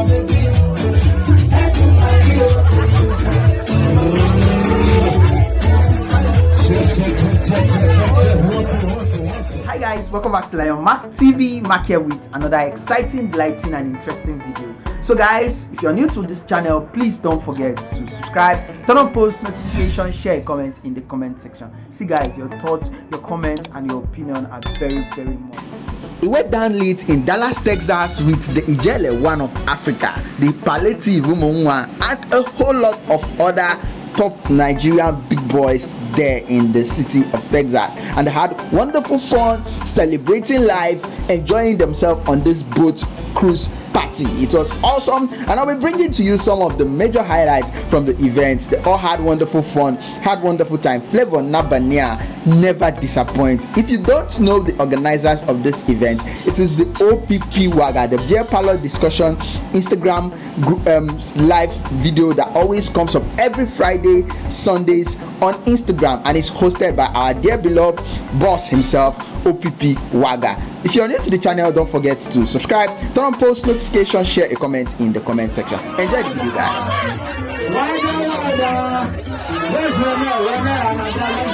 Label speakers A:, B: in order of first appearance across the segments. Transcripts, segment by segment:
A: Hi guys, welcome back to Lion Mark TV. Mark here with another exciting, delighting, and interesting video. So guys, if you're new to this channel, please don't forget to subscribe, turn on post notification, share a comment in the comment section. See guys, your thoughts, your comments, and your opinion are very, very much.
B: It went down late in Dallas, Texas with the Ijele One of Africa, the Palliative Umonwa, and a whole lot of other top Nigerian big boys there in the city of Texas. And had wonderful fun celebrating life, enjoying themselves on this boat cruise party. It was awesome, and I'll be bringing to you some of the major highlights from the event. They all had wonderful fun, had wonderful time. Flavor Nabania never disappoint. If you don't know the organizers of this event, it is the OPP Waga, the beer parlor discussion Instagram um, live video that always comes up every Friday, Sundays on Instagram, and is hosted by our dear beloved boss himself, OPP Waga. If you're new to the channel, don't forget to subscribe, turn on post notification, share a comment in the comment section. Enjoy the video, guys.
C: Where's Romeo? Dois Leonel, Leonel, a Madrada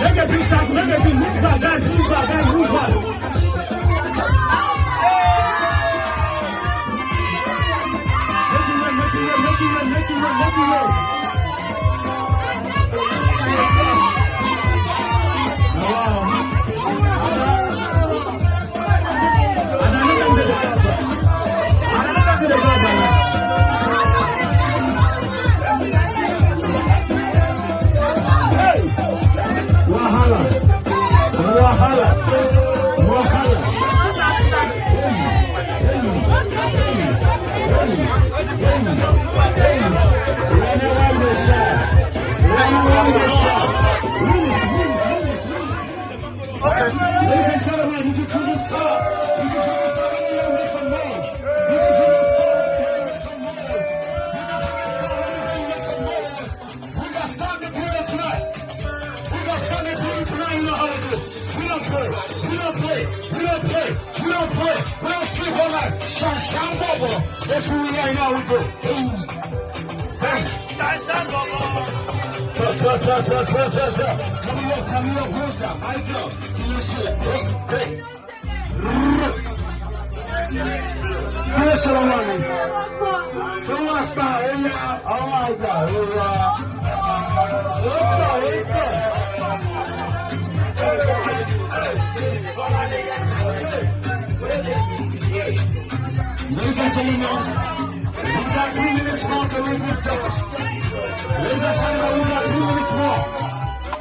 C: Nega vem saco, nega vem muito devagar, devagar, devagar. Make it run, make it run, make it run. That's who we are now. We go. 저저저저저저저 정력 정력 호자 말죠 이실 그래 그래서 원하는 정확다 엘리야 어마이다 우와 없다 있다 Ladies and gentlemen, we got three minutes more to leave this church. Ladies and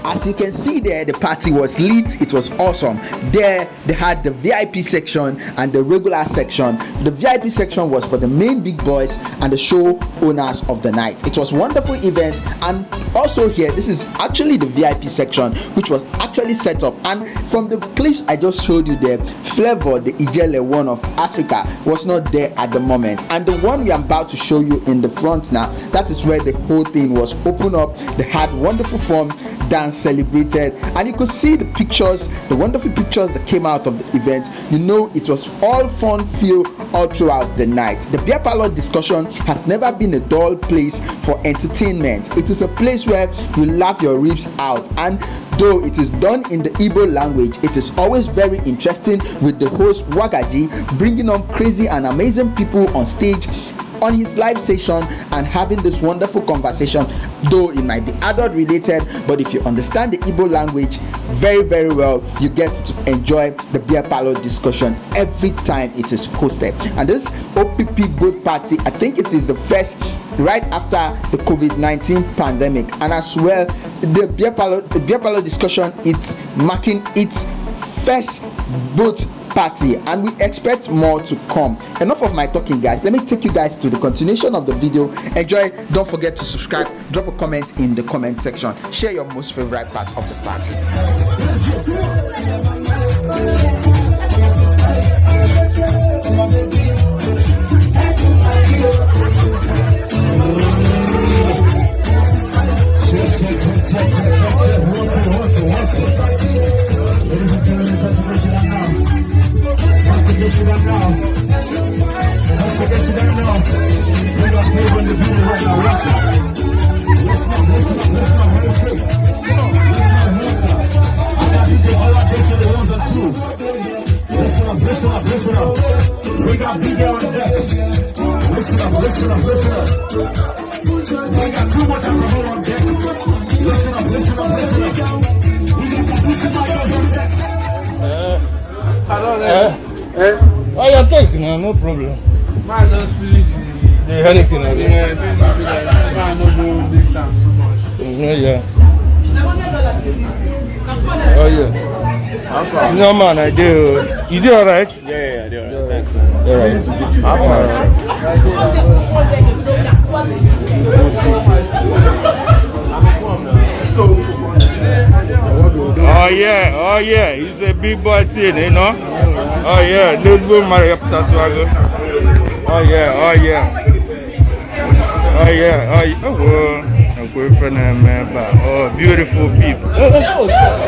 B: As you can see there, the party was lit. It was awesome. There, they had the VIP section and the regular section. The VIP section was for the main big boys and the show owners of the night. It was wonderful event, and also here, this is actually the VIP section, which was actually set up. And from the clips I just showed you there, Flavour, the Ijele one of Africa, was not there at the moment. And the one we are about to show you in the front now, that is where the whole thing was open up. They had wonderful fun dance celebrated. And you could see the pictures the wonderful pictures that came out of the event. You know it was all fun filled all throughout the night. The beer parlor discussion has never been a dull place for entertainment. It is a place where you laugh your ribs out. And though it is done in the Igbo language it is always very interesting with the host Wagaji bringing on crazy and amazing people on stage on his live session and having this wonderful conversation though it might be adult related but if you understand the Igbo language very very well you get to enjoy the beer parlor discussion every time it is hosted. And this OPP boat party I think it is the first right after the COVID-19 pandemic. And as well the beer parlor the beer parlor discussion it's marking its first boat party and we expect more to come. Enough of my talking guys. Let me take you guys to the continuation of the video. Enjoy. Don't forget to subscribe. Drop a comment in the comment section. Share your most favorite part of the party
D: Eh? Oh, your take now, no problem.
E: Man just finish the
D: The I think.
E: yeah, like man no go mix am so much.
D: Yeah, yeah. Oh, yeah. No, man, I do. You do alright?
F: Yeah, yeah, yeah, yeah. Thanks, man.
D: Alright. Oh yeah, oh yeah, he's a big boy thing, you know. Oh yeah, Lisbon Mariapta Swagger. Oh yeah, oh yeah. Oh yeah, oh yeah. Oh, well. I'm going for them, man. but- Oh, beautiful people. Oh, oh, oh.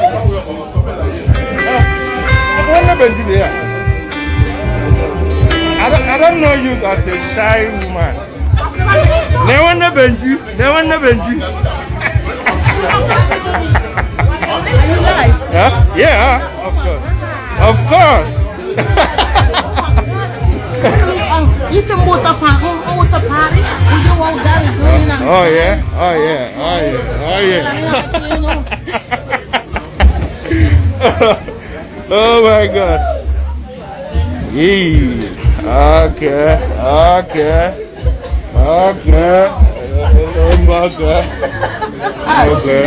D: Oh, there? I don't, I don't know you as a shy woman. Never know Benji. Never know Benji. course.
G: Isso é um party, um party. We do all that is doing.
D: Oh yeah. Oh yeah. Oh yeah. Oh yeah. oh my god. Yeah. Okay. Okay. Okay. Oh my god. Okay.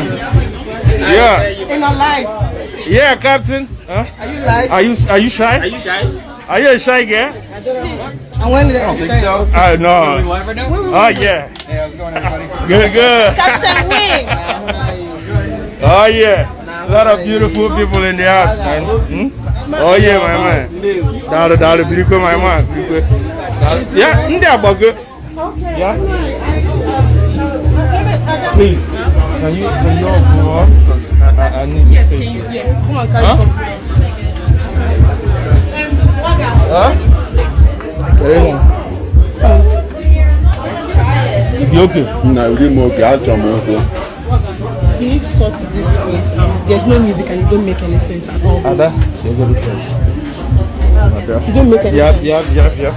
D: Yeah.
G: In a life.
D: Yeah, Captain. Huh?
G: Are you live?
D: Are you are you shy? Are you shy? Are you a shy girl?
G: And when did I say?
D: I know. Oh yeah. Hey, how's going, everybody? Good, good.
G: Captain Wing.
D: Oh yeah. A lot of beautiful people in the house, man. Hmm? Oh yeah, my man. Dalo, dalo, Biriko, my man. Biriko. Dalo- Yeah, ndị agbago. Yeah. Please, can you can you all go on? I, need
G: Yes, you?
D: you.
G: Yeah. Come on.
D: You okay?
F: Oke achọ m okwu.
G: You need to sort this place. There's no music and you don't make any sense at all.
D: Ada, say go to. Ada.
G: You don't make any sense.
D: yap, yap, yap.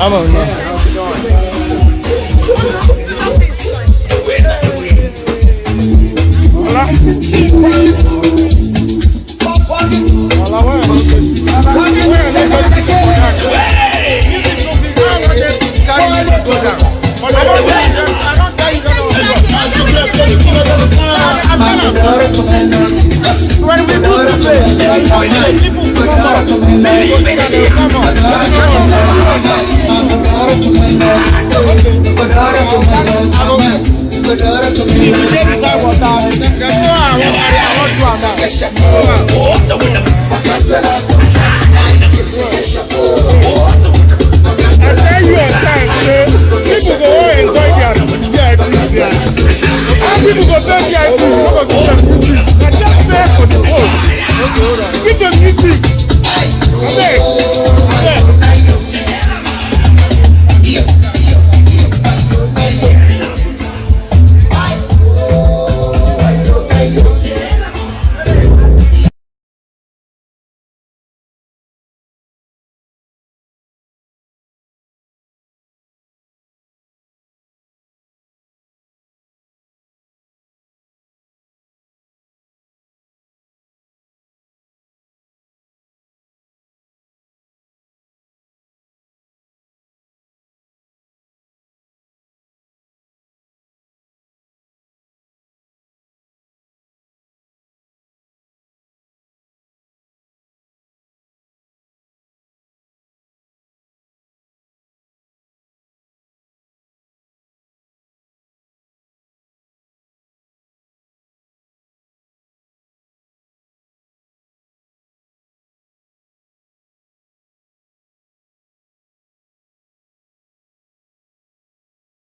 D: I'm on now. Hola,